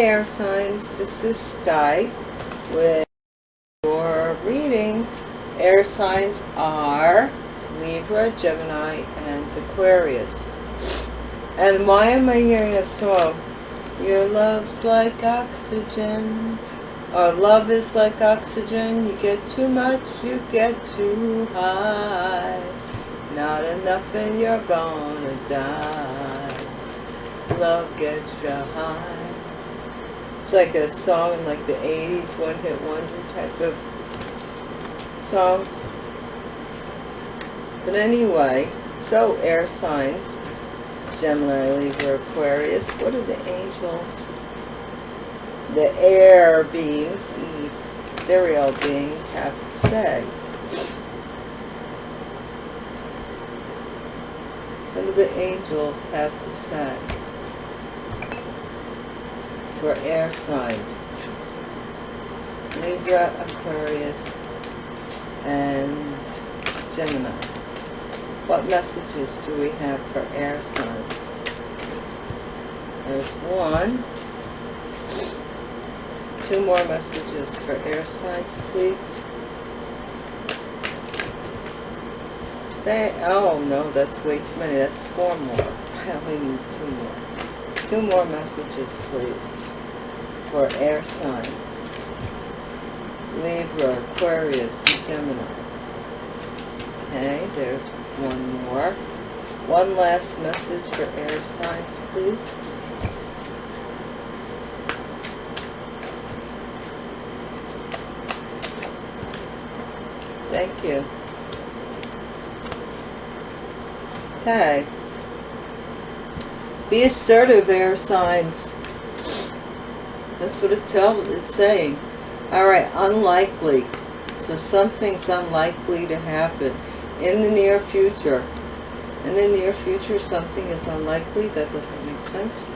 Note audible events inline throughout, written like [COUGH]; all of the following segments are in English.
Air signs, this is Sky with your reading. Air signs are Libra, Gemini, and Aquarius. And why am I hearing that song? Your love's like oxygen, or love is like oxygen. You get too much, you get too high. Not enough and you're gonna die. Love gets you high. It's like a song in like the 80s, one hit wonder type of songs. But anyway, so air signs, Gemini, Libra, Aquarius, what are the angels? The air beings, the ethereal beings have to say. What do the angels have to say? For air signs. Libra, Aquarius, and Gemini. What messages do we have for air signs? There's one. Two more messages for air signs, please. They, oh no, that's way too many. That's four more. [LAUGHS] I only need two more. Two more messages, please for air signs. Libra, Aquarius, and Gemini. Okay, there's one more. One last message for air signs, please. Thank you. Okay. Be assertive, air signs. That's what it tells, it's saying. Alright, unlikely. So something's unlikely to happen in the near future. In the near future, something is unlikely. That doesn't make sense.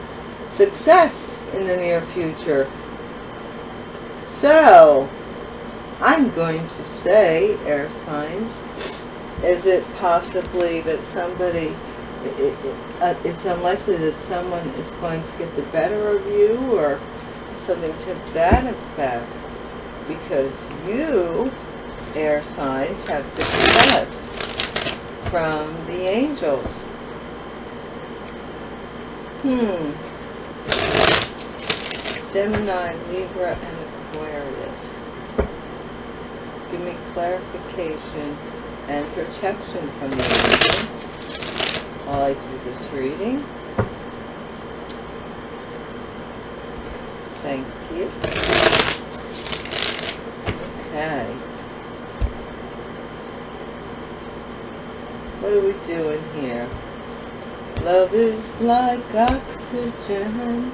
Success in the near future. So, I'm going to say, air signs, is it possibly that somebody, it, it, uh, it's unlikely that someone is going to get the better of you or something to that effect because you, air signs, have success from the angels. Hmm. Gemini, Libra, and Aquarius. Give me clarification and protection from the angels while I do this reading. Thank you. Okay. What are we doing here? Love is like oxygen.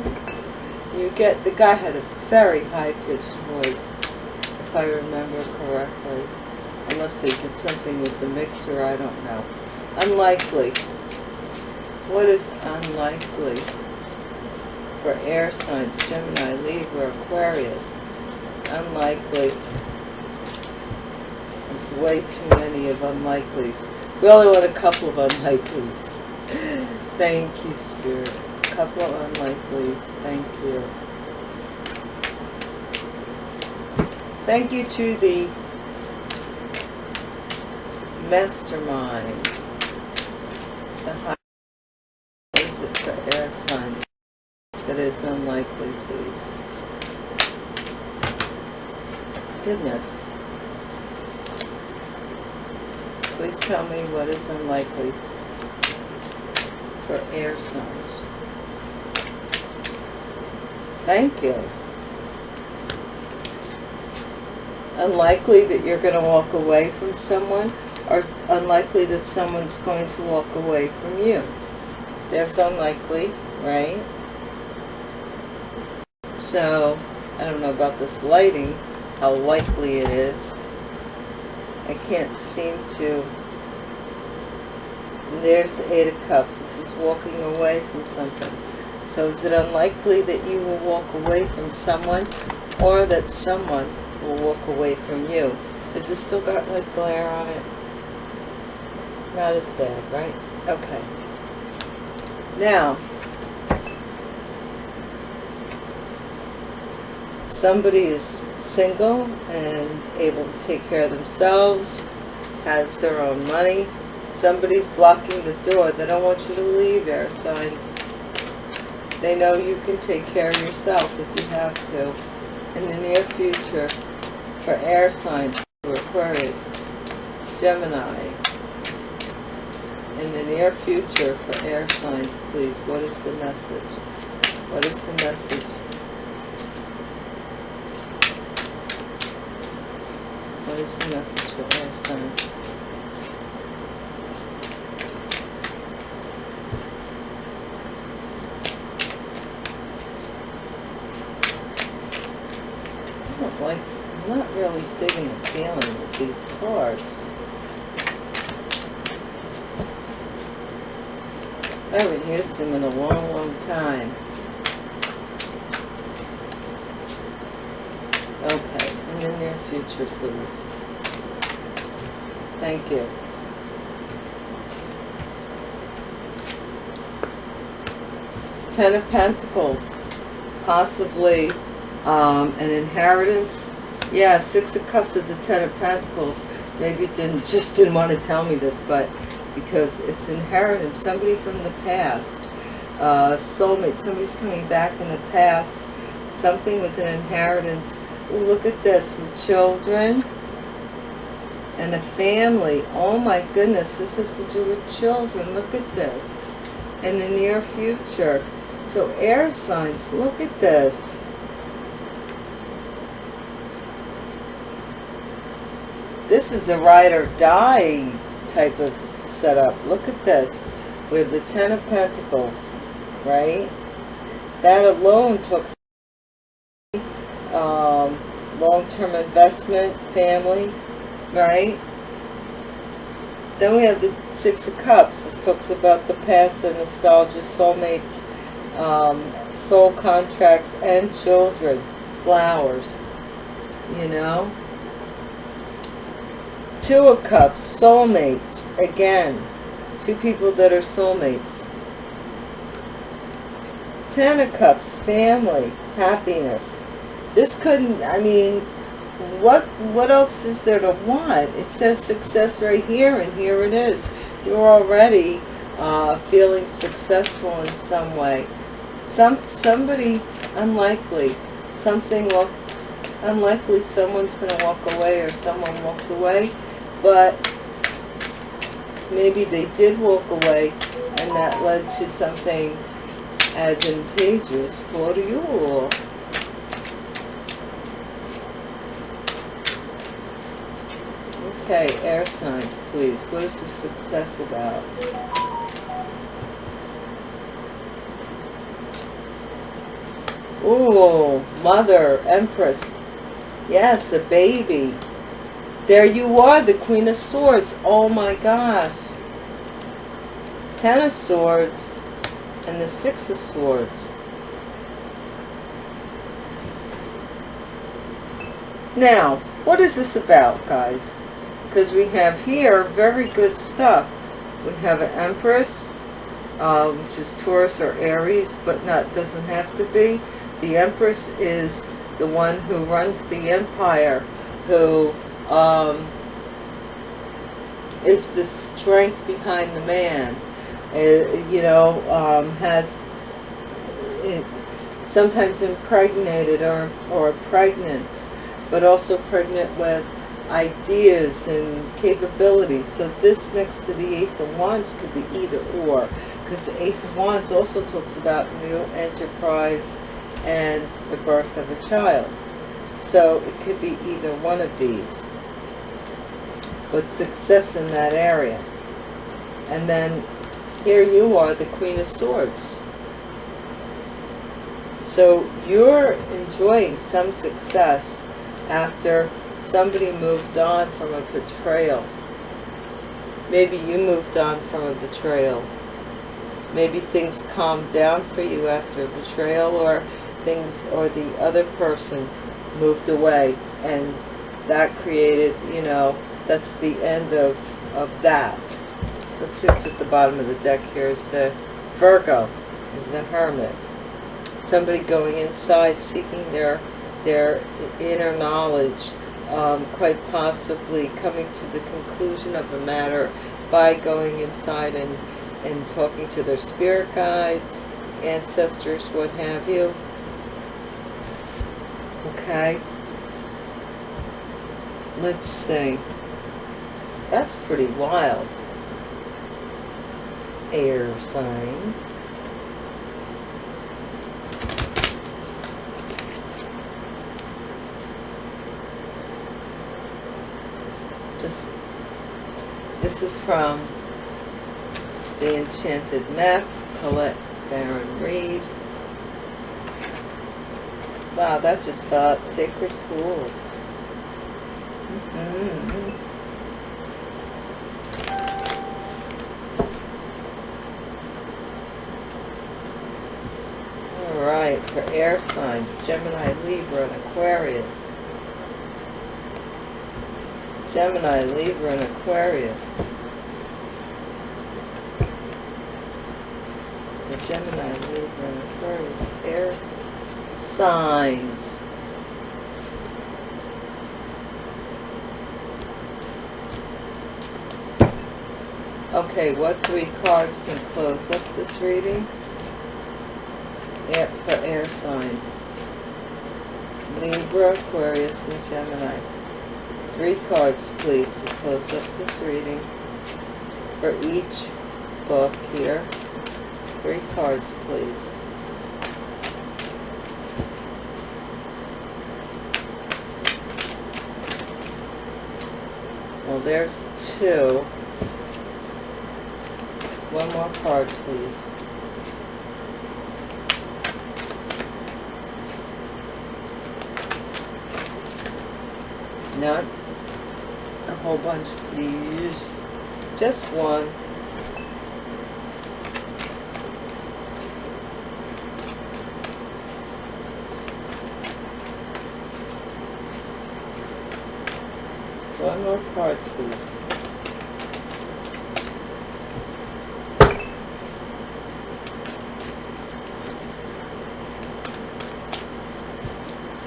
You get, the guy had a very high-pitched voice, if I remember correctly. Unless they did something with the mixer, I don't know. Unlikely. What is unlikely? for air signs, Gemini, Libra, Aquarius. Unlikely. It's way too many of unlikelies. We only want a couple of unlikelies. [LAUGHS] Thank you, Spirit. A couple of unlikelies. Thank you. Thank you to the mastermind. The high is it for air signs? That unlikely, please. Goodness. Please tell me what is unlikely for air signs. Thank you. Unlikely that you're going to walk away from someone or unlikely that someone's going to walk away from you. There's unlikely, right? So, I don't know about this lighting, how likely it is. I can't seem to... There's the Eight of Cups. This is walking away from something. So is it unlikely that you will walk away from someone or that someone will walk away from you? Has this still got like glare on it? Not as bad, right? Okay. Somebody is single and able to take care of themselves, has their own money. Somebody's blocking the door. They don't want you to leave, air signs. They know you can take care of yourself if you have to. In the near future, for air signs, for Aquarius, Gemini. In the near future, for air signs, please, what is the message? What is the message? I don't like, I'm not really digging the feeling with these cards. I haven't used them in a long, long time. Okay, in the future, please. Thank you. Ten of Pentacles, possibly um, an inheritance. Yeah, Six of Cups with the Ten of Pentacles. Maybe didn't just didn't want to tell me this, but because it's inheritance, somebody from the past, uh, soulmate, somebody's coming back in the past, something with an inheritance. Look at this, with children and a family. Oh my goodness, this has to do with children. Look at this. In the near future. So air signs, look at this. This is a ride or die type of setup. Look at this. We have the Ten of Pentacles, right? That alone took long-term investment, family, right? Then we have the Six of Cups. This talks about the past, the nostalgia, soulmates, um, soul contracts, and children, flowers, you know? Two of Cups, soulmates, again, two people that are soulmates. Ten of Cups, family, happiness. This couldn't, I mean, what what else is there to want? It says success right here, and here it is. You're already uh, feeling successful in some way. Some Somebody unlikely, something well, unlikely someone's going to walk away or someone walked away but maybe they did walk away and that led to something advantageous for you all. Okay, air signs, please. What is the success about? Ooh, mother, empress. Yes, a baby. There you are, the Queen of Swords. Oh my gosh. Ten of Swords and the Six of Swords. Now, what is this about, guys? Because we have here very good stuff. We have an Empress, uh, which is Taurus or Aries, but not doesn't have to be. The Empress is the one who runs the empire, who um, is the strength behind the man. Uh, you know, um, has it, sometimes impregnated or, or pregnant, but also pregnant with ideas and capabilities. So this next to the Ace of Wands could be either or, because the Ace of Wands also talks about new enterprise and the birth of a child. So it could be either one of these but success in that area. And then here you are, the Queen of Swords. So you're enjoying some success after somebody moved on from a betrayal. Maybe you moved on from a betrayal. Maybe things calmed down for you after a betrayal or things or the other person moved away and that created, you know, that's the end of, of that. Let's see what's at the bottom of the deck here is the Virgo, is the Hermit. Somebody going inside, seeking their their inner knowledge, um, quite possibly coming to the conclusion of a matter by going inside and, and talking to their spirit guides, ancestors, what have you. Okay. Let's see. That's pretty wild. Air signs. Just, this is from The Enchanted Map, Colette Baron Reid. Wow, that just felt sacred cool. Mm -hmm. All right, for air signs, Gemini, Libra, and Aquarius. Gemini, Libra, and Aquarius. The Gemini, Libra, and Aquarius, air signs. Okay, what three cards can close up this reading? Air, for air signs. Libra, Aquarius, and Gemini. Three cards, please, to close up this reading. For each book here. Three cards, please. Well, there's two. One more card, please. Not whole bunch, please. Just one. One more card, please.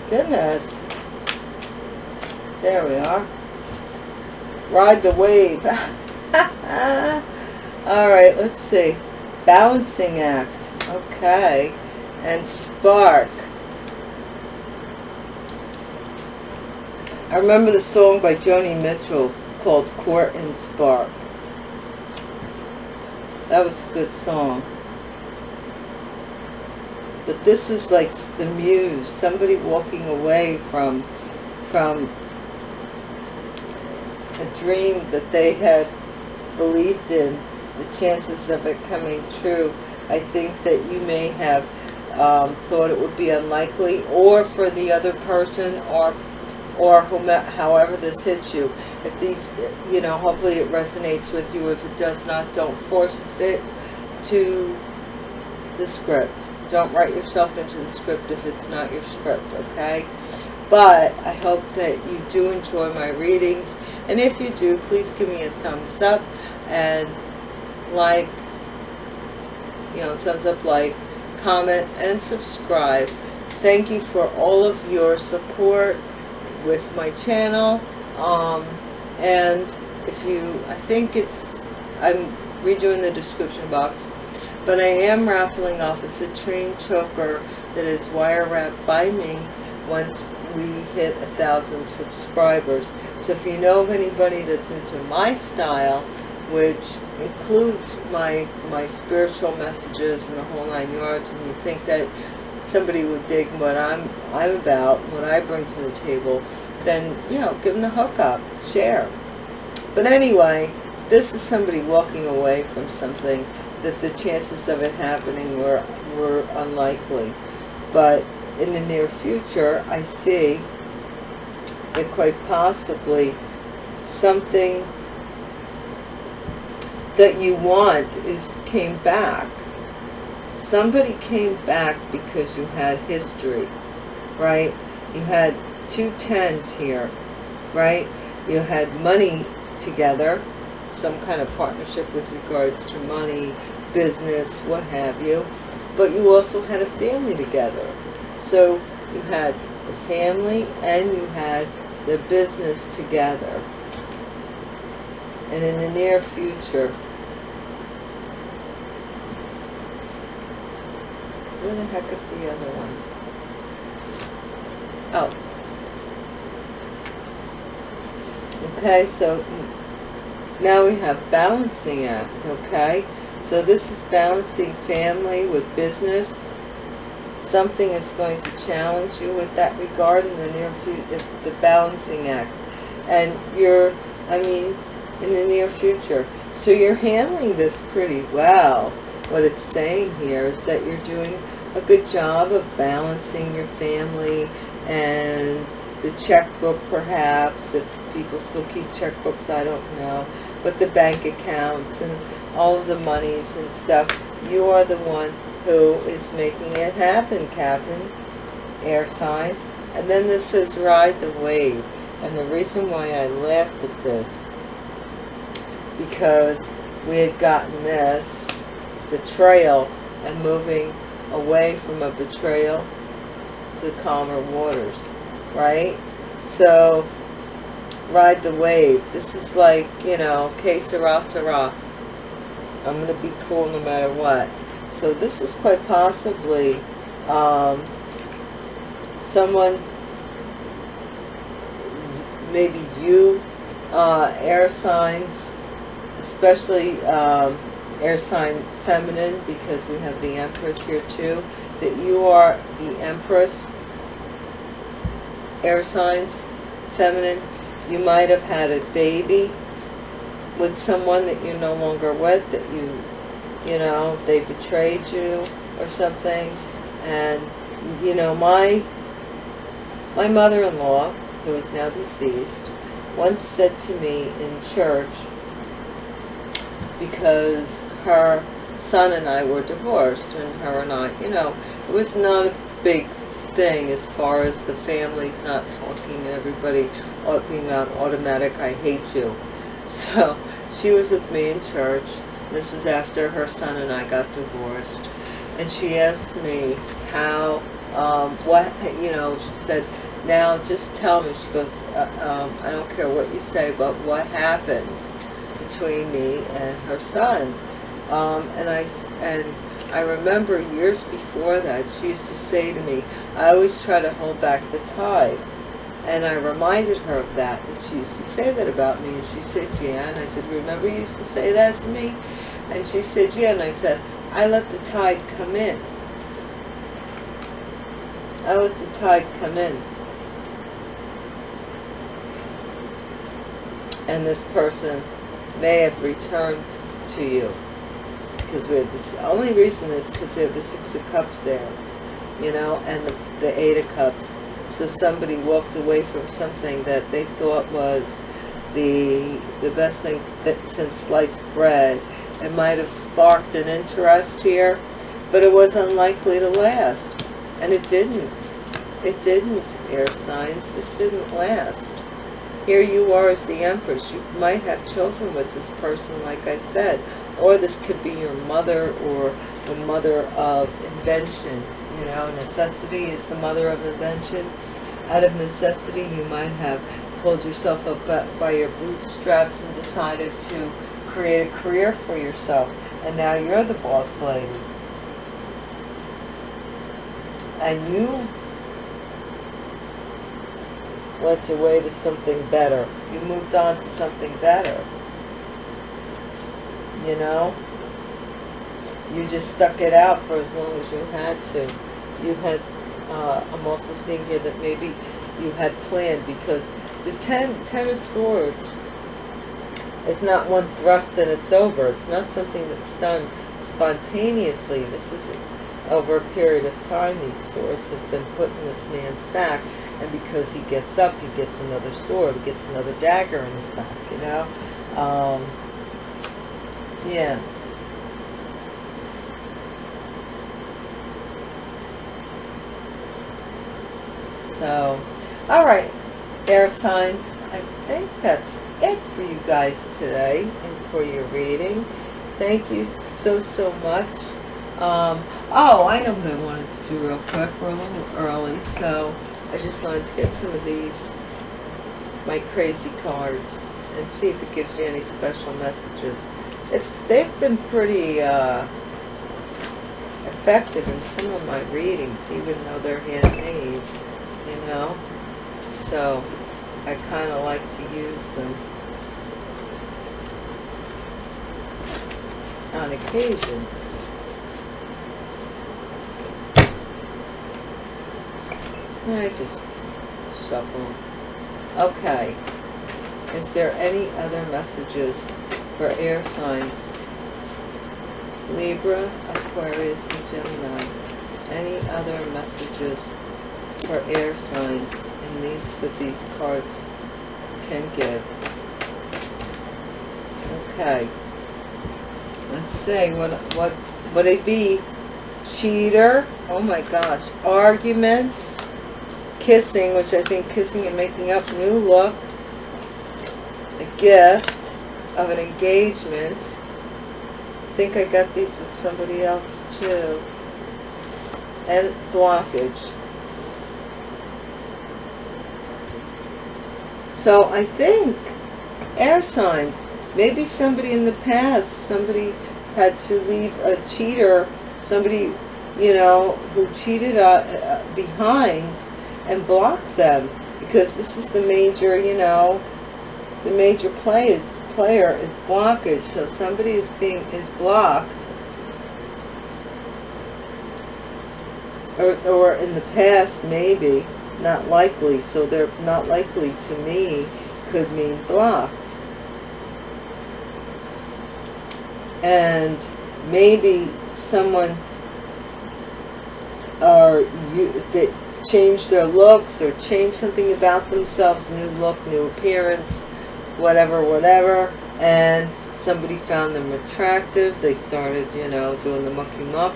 Goodness. There we are. Ride the wave. [LAUGHS] All right, let's see. Balancing act. Okay. And spark. I remember the song by Joni Mitchell called Court and Spark. That was a good song. But this is like the muse, somebody walking away from, from a dream that they had believed in, the chances of it coming true. I think that you may have um, thought it would be unlikely, or for the other person, or or however this hits you. If these, you know, hopefully it resonates with you. If it does not, don't force fit to the script. Don't write yourself into the script if it's not your script, okay? But I hope that you do enjoy my readings. And if you do, please give me a thumbs up and like, you know, thumbs up, like, comment, and subscribe. Thank you for all of your support with my channel um, and if you I think it's I'm redoing the description box but I am raffling off a citrine choker that is wire wrapped by me once we hit a thousand subscribers so if you know of anybody that's into my style which includes my my spiritual messages and the whole nine yards and you think that somebody would dig what I'm I'm about, what I bring to the table, then you know, give them the hookup, share. But anyway, this is somebody walking away from something that the chances of it happening were were unlikely. But in the near future, I see that quite possibly something that you want is came back somebody came back because you had history, right? You had two tens here, right? You had money together, some kind of partnership with regards to money, business, what have you. But you also had a family together. So you had the family and you had the business together. And in the near future, where the heck is the other one? Oh. Okay, so mm, now we have balancing act, okay? So this is balancing family with business. Something is going to challenge you with that regard in the near future, the balancing act. And you're, I mean, in the near future. So you're handling this pretty well. What it's saying here is that you're doing a good job of balancing your family and the checkbook perhaps, if people still keep checkbooks, I don't know, but the bank accounts and all of the monies and stuff, you are the one who is making it happen, Captain. Air signs. And then this says ride the wave. And the reason why I laughed at this, because we had gotten this, betrayal, and moving away from a betrayal to calmer waters, right? So, ride the wave. This is like, you know, que sera, sera. I'm going to be cool no matter what. So this is quite possibly um, someone, maybe you, uh, air signs, especially um, air sign feminine, because we have the Empress here too, that you are the Empress, air signs, feminine. You might have had a baby with someone that you're no longer with, that you, you know, they betrayed you or something. And, you know, my, my mother-in-law, who is now deceased, once said to me in church, because her son and I were divorced, and her and I, you know, it was not a big thing as far as the family's not talking and everybody being on automatic, I hate you. [LAUGHS] So she was with me in church. This was after her son and I got divorced. And she asked me how, um, what, you know, she said, now just tell me, she goes, uh, um, I don't care what you say, but what happened between me and her son? Um, and I, and I remember years before that, she used to say to me, I always try to hold back the tide. And I reminded her of that, that she used to say that about me. And she said, yeah. I said, remember you used to say that to me? And she said, yeah. And I said, I let the tide come in. I let the tide come in. And this person may have returned to you. Because we have this, the only reason is because we have the Six of Cups there, you know, and the, the Eight of Cups so somebody walked away from something that they thought was the the best thing that since sliced bread. It might have sparked an interest here, but it was unlikely to last. And it didn't. It didn't, air signs. This didn't last. Here you are as the Empress. You might have children with this person, like I said. Or this could be your mother or the mother of invention you know, necessity is the mother of invention. Out of necessity, you might have pulled yourself up by your bootstraps and decided to create a career for yourself. And now you're the boss lady. And you went away to something better. You moved on to something better. You know? You just stuck it out for as long as you had to. You had, uh, I'm also seeing here that maybe you had planned because the ten, ten of Swords is not one thrust and it's over. It's not something that's done spontaneously. This is over a period of time. These swords have been put in this man's back. And because he gets up, he gets another sword. He gets another dagger in his back, you know. Um, yeah. So, all right, air signs. I think that's it for you guys today and for your reading. Thank you so, so much Um, oh, I know what I wanted to do real quick. We're a little early, so I just wanted to get some of these, my crazy cards, and see if it gives you any special messages. It's They've been pretty uh, effective in some of my readings, even though they're handmade, you know? So, I kind of like to use them on occasion. I just shuffle. Okay. Is there any other messages for air signs? Libra, Aquarius, and Gemini. Any other messages for air signs these that these cards can give? Okay. Let's see what what would it be? Cheater. Oh my gosh. Arguments kissing, which I think kissing and making up, new look, a gift of an engagement. I think I got these with somebody else too. And blockage. So I think air signs, maybe somebody in the past, somebody had to leave a cheater, somebody, you know, who cheated uh, uh, behind and block them. Because this is the major, you know, the major play, player is blockage. So somebody is being is blocked. Or, or in the past maybe not likely so they're not likely to me could mean blocked and maybe someone or you that change their looks or change something about themselves, new look, new appearance, whatever, whatever, and somebody found them attractive, they started, you know, doing the mucky muck,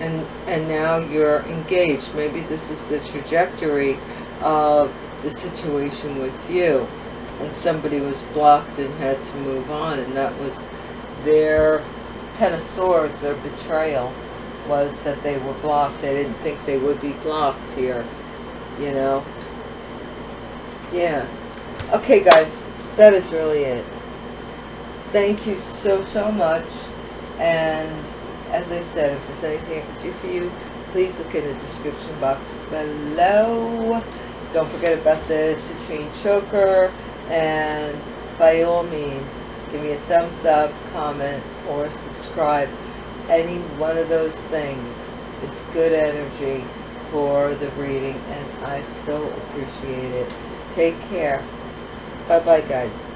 and, and now you're engaged. Maybe this is the trajectory of the situation with you, and somebody was blocked and had to move on, and that was their Ten of Swords, their betrayal was that they were blocked. They didn't think they would be blocked here, you know. Yeah. Okay, guys, that is really it. Thank you so, so much. And as I said, if there's anything I can do for you, please look in the description box below. Don't forget about the citrine choker. And by all means, give me a thumbs up, comment, or subscribe any one of those things is good energy for the reading and I so appreciate it. Take care. Bye bye guys.